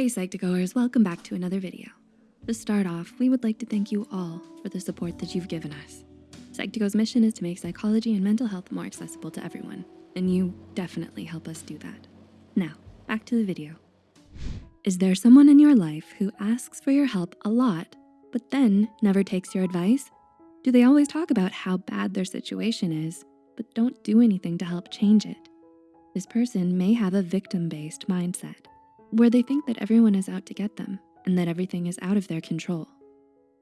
Hey Psych2Goers, welcome back to another video. To start off, we would like to thank you all for the support that you've given us. Psych2Go's mission is to make psychology and mental health more accessible to everyone, and you definitely help us do that. Now, back to the video. Is there someone in your life who asks for your help a lot, but then never takes your advice? Do they always talk about how bad their situation is, but don't do anything to help change it? This person may have a victim-based mindset where they think that everyone is out to get them and that everything is out of their control.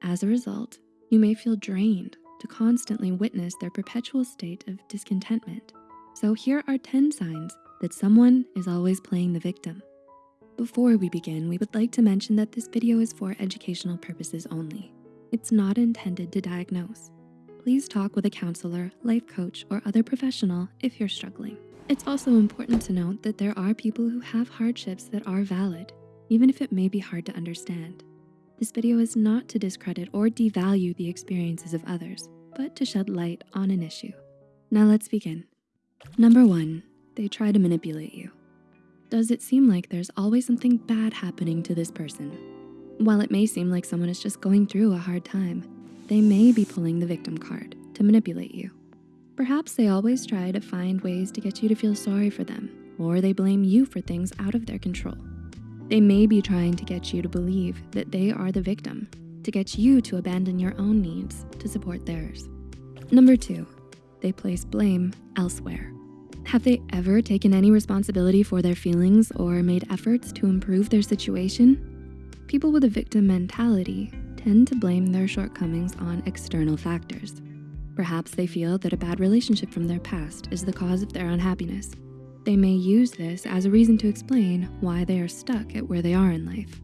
As a result, you may feel drained to constantly witness their perpetual state of discontentment. So here are 10 signs that someone is always playing the victim. Before we begin, we would like to mention that this video is for educational purposes only. It's not intended to diagnose. Please talk with a counselor, life coach, or other professional if you're struggling. It's also important to note that there are people who have hardships that are valid, even if it may be hard to understand. This video is not to discredit or devalue the experiences of others, but to shed light on an issue. Now let's begin. Number one, they try to manipulate you. Does it seem like there's always something bad happening to this person? While it may seem like someone is just going through a hard time, they may be pulling the victim card to manipulate you. Perhaps they always try to find ways to get you to feel sorry for them, or they blame you for things out of their control. They may be trying to get you to believe that they are the victim, to get you to abandon your own needs to support theirs. Number two, they place blame elsewhere. Have they ever taken any responsibility for their feelings or made efforts to improve their situation? People with a victim mentality tend to blame their shortcomings on external factors. Perhaps they feel that a bad relationship from their past is the cause of their unhappiness. They may use this as a reason to explain why they are stuck at where they are in life.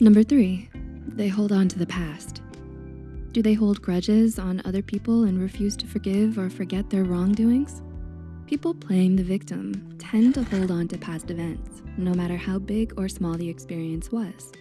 Number three, they hold on to the past. Do they hold grudges on other people and refuse to forgive or forget their wrongdoings? People playing the victim tend to hold on to past events, no matter how big or small the experience was.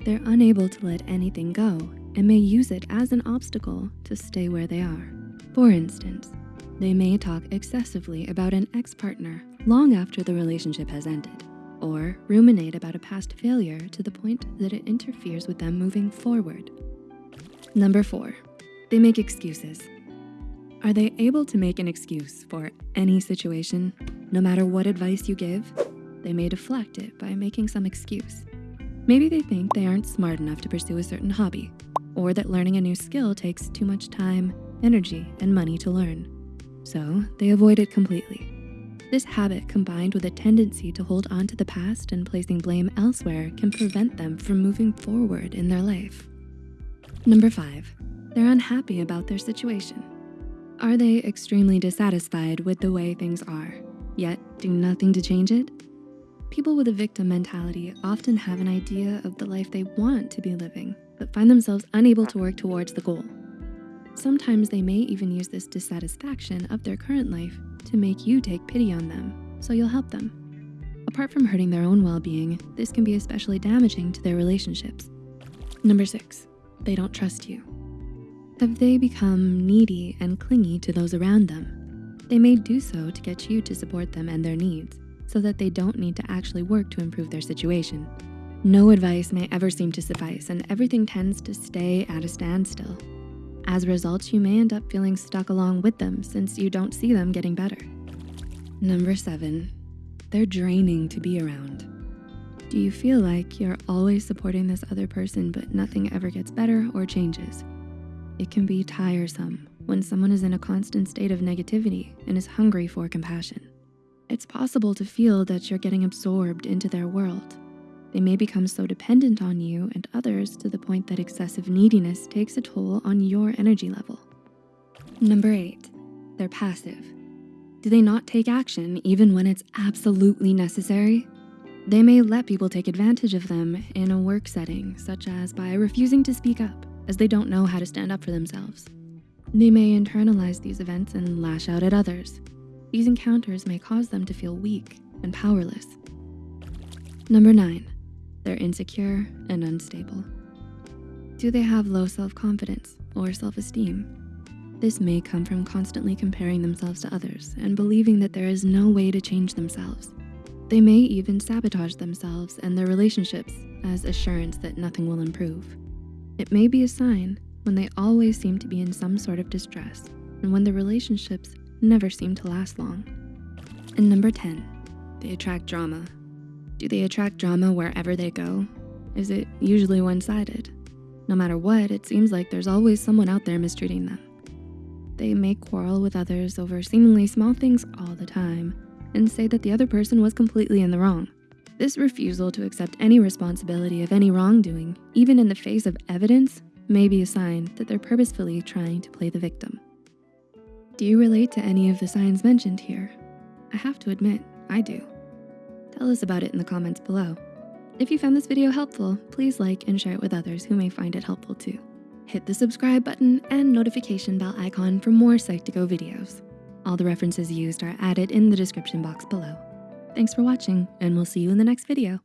They're unable to let anything go and may use it as an obstacle to stay where they are. For instance, they may talk excessively about an ex-partner long after the relationship has ended, or ruminate about a past failure to the point that it interferes with them moving forward. Number four, they make excuses. Are they able to make an excuse for any situation, no matter what advice you give? They may deflect it by making some excuse. Maybe they think they aren't smart enough to pursue a certain hobby or that learning a new skill takes too much time, energy, and money to learn. So they avoid it completely. This habit combined with a tendency to hold on to the past and placing blame elsewhere can prevent them from moving forward in their life. Number five, they're unhappy about their situation. Are they extremely dissatisfied with the way things are, yet do nothing to change it? People with a victim mentality often have an idea of the life they want to be living, but find themselves unable to work towards the goal. Sometimes they may even use this dissatisfaction of their current life to make you take pity on them, so you'll help them. Apart from hurting their own well-being, this can be especially damaging to their relationships. Number six, they don't trust you. Have they become needy and clingy to those around them? They may do so to get you to support them and their needs so that they don't need to actually work to improve their situation. No advice may ever seem to suffice and everything tends to stay at a standstill. As a result, you may end up feeling stuck along with them since you don't see them getting better. Number seven, they're draining to be around. Do you feel like you're always supporting this other person but nothing ever gets better or changes? It can be tiresome when someone is in a constant state of negativity and is hungry for compassion. It's possible to feel that you're getting absorbed into their world they may become so dependent on you and others to the point that excessive neediness takes a toll on your energy level. Number eight, they're passive. Do they not take action even when it's absolutely necessary? They may let people take advantage of them in a work setting, such as by refusing to speak up as they don't know how to stand up for themselves. They may internalize these events and lash out at others. These encounters may cause them to feel weak and powerless. Number nine, they're insecure and unstable. Do they have low self-confidence or self-esteem? This may come from constantly comparing themselves to others and believing that there is no way to change themselves. They may even sabotage themselves and their relationships as assurance that nothing will improve. It may be a sign when they always seem to be in some sort of distress and when the relationships never seem to last long. And number 10, they attract drama. Do they attract drama wherever they go? Is it usually one-sided? No matter what, it seems like there's always someone out there mistreating them. They may quarrel with others over seemingly small things all the time and say that the other person was completely in the wrong. This refusal to accept any responsibility of any wrongdoing, even in the face of evidence, may be a sign that they're purposefully trying to play the victim. Do you relate to any of the signs mentioned here? I have to admit, I do. Tell us about it in the comments below. If you found this video helpful, please like and share it with others who may find it helpful too. Hit the subscribe button and notification bell icon for more Psych2Go videos. All the references used are added in the description box below. Thanks for watching, and we'll see you in the next video.